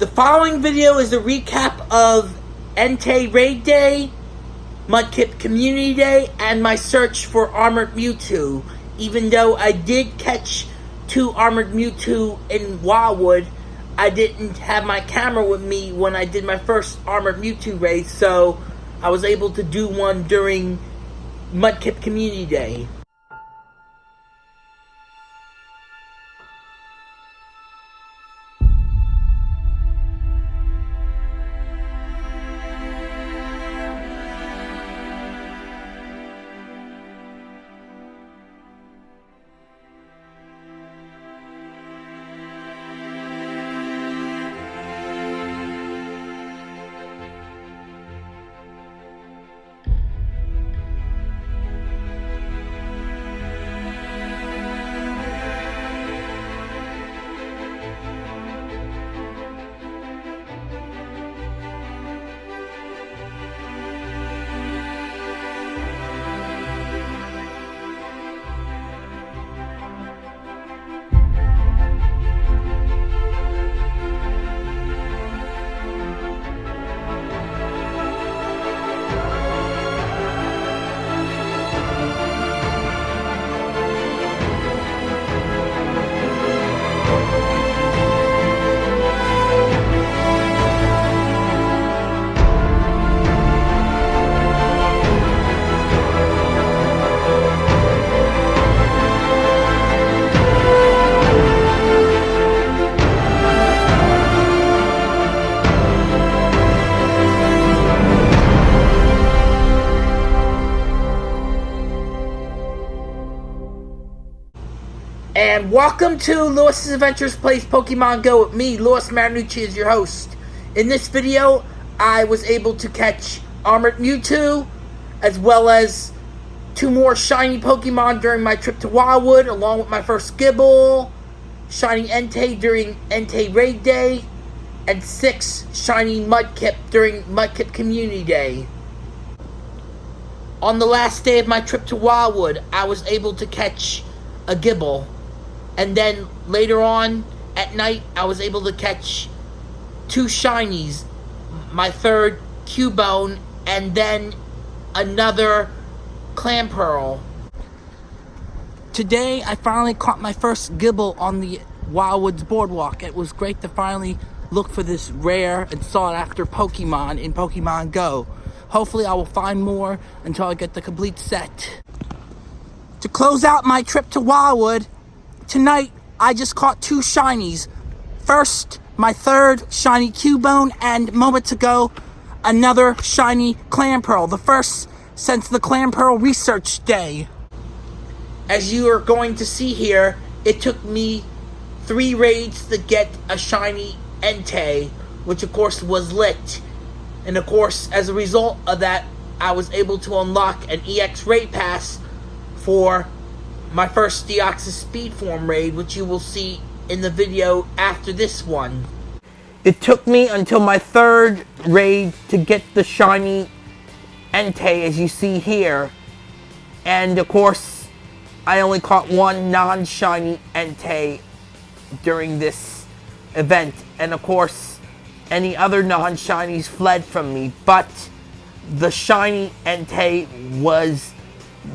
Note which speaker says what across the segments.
Speaker 1: The following video is a recap of Entei Raid Day, Mudkip Community Day, and my search for Armored Mewtwo. Even though I did catch two Armored Mewtwo in Wildwood, I didn't have my camera with me when I did my first Armored Mewtwo raid, so I was able to do one during Mudkip Community Day. And welcome to Lewis's Adventures Plays Pokemon Go with me, Lewis Marinucci, as your host. In this video, I was able to catch Armored Mewtwo, as well as two more shiny Pokemon during my trip to Wildwood, along with my first Gible, shiny Entei during Entei Raid Day, and six shiny Mudkip during Mudkip Community Day. On the last day of my trip to Wildwood, I was able to catch a Gible. And then later on at night, I was able to catch two shinies, my third Cubone, and then another Clamperl. Today, I finally caught my first Gible on the Wildwoods Boardwalk. It was great to finally look for this rare and sought after Pokemon in Pokemon Go. Hopefully, I will find more until I get the complete set. To close out my trip to Wildwood, Tonight, I just caught two shinies. First, my third shiny Cubone, and moments ago, another shiny Clamperl. The first since the Clamperl Research Day. As you are going to see here, it took me three raids to get a shiny Entei, which of course was lit. And of course, as a result of that, I was able to unlock an EX raid pass for my first Deoxys Speed Form raid, which you will see in the video after this one. It took me until my third raid to get the shiny Entei, as you see here. And of course, I only caught one non-shiny Entei during this event. And of course, any other non-shinies fled from me. But the shiny Entei was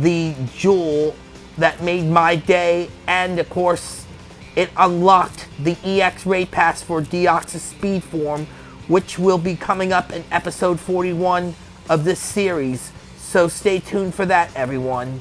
Speaker 1: the jewel that made my day, and of course, it unlocked the EX Raid Pass for Deoxys Speed Form, which will be coming up in episode 41 of this series. So stay tuned for that, everyone.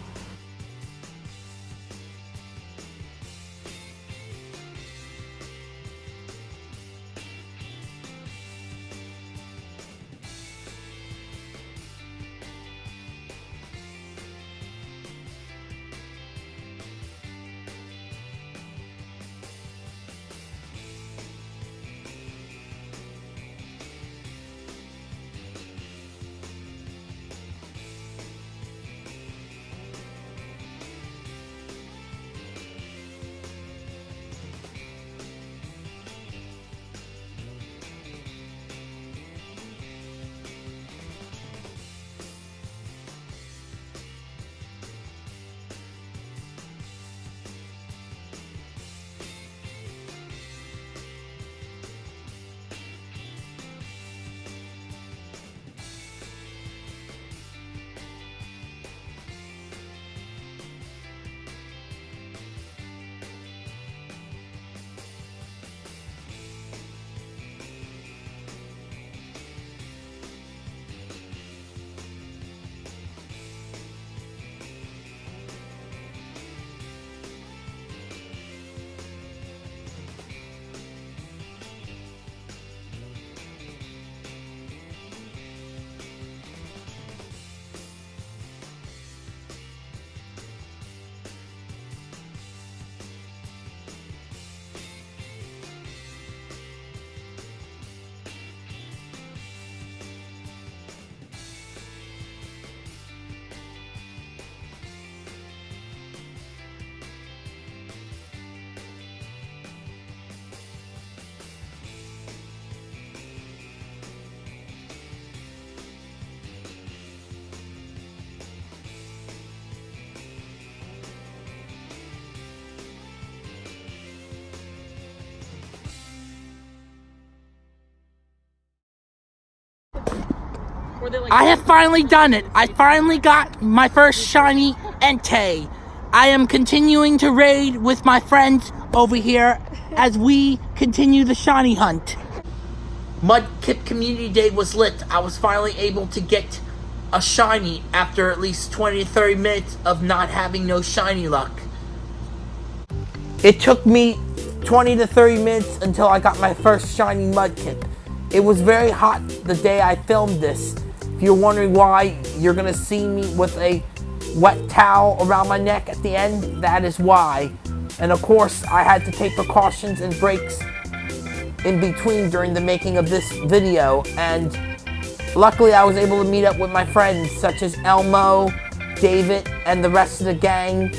Speaker 2: Like?
Speaker 1: I have finally done it. I finally got my first shiny Entei. I am continuing to raid with my friends over here as we continue the shiny hunt. Mudkip Community Day was lit. I was finally able to get a shiny after at least 20 to 30 minutes of not having no shiny luck. It took me 20 to 30 minutes until I got my first shiny Mudkip. It was very hot the day I filmed this. If you're wondering why you're gonna see me with a wet towel around my neck at the end, that is why. And of course, I had to take precautions and breaks in between during the making of this video. And luckily, I was able to meet up with my friends such as Elmo, David, and the rest of the gang,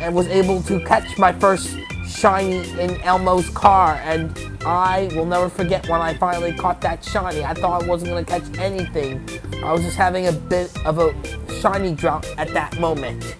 Speaker 1: and was able to catch my first shiny in Elmo's car. And I will never forget when I finally caught that shiny. I thought I wasn't going to catch anything. I was just having a bit of a shiny drop at that moment.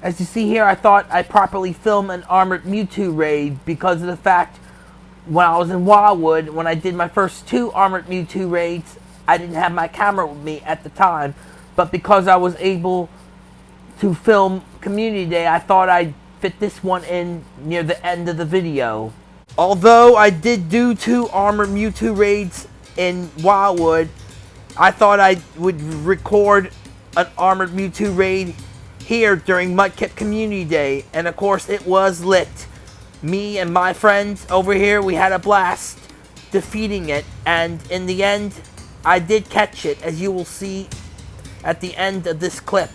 Speaker 1: As you see here, I thought I properly film an Armored Mewtwo raid because of the fact when I was in Wildwood, when I did my first two Armored Mewtwo raids, I didn't have my camera with me at the time. But because I was able to film Community Day, I thought I'd fit this one in near the end of the video. Although I did do two Armored Mewtwo raids in Wildwood, I thought I would record an Armored Mewtwo raid here during Mudkip Community Day, and of course it was lit. Me and my friends over here, we had a blast defeating it, and in the end, I did catch it, as you will see at the end of this clip.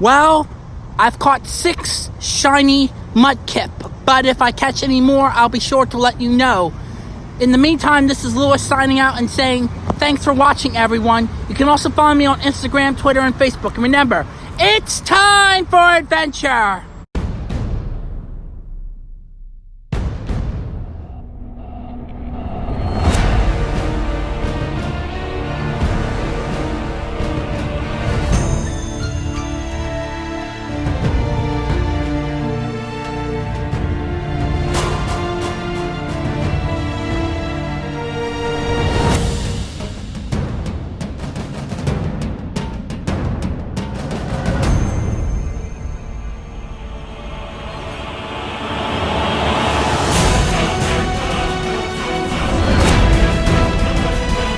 Speaker 1: Well, I've caught six shiny mudkip, but if I catch any more, I'll be sure to let you know. In the meantime, this is Lewis signing out and saying thanks for watching, everyone. You can also follow me on Instagram, Twitter, and Facebook. And remember, it's time for adventure!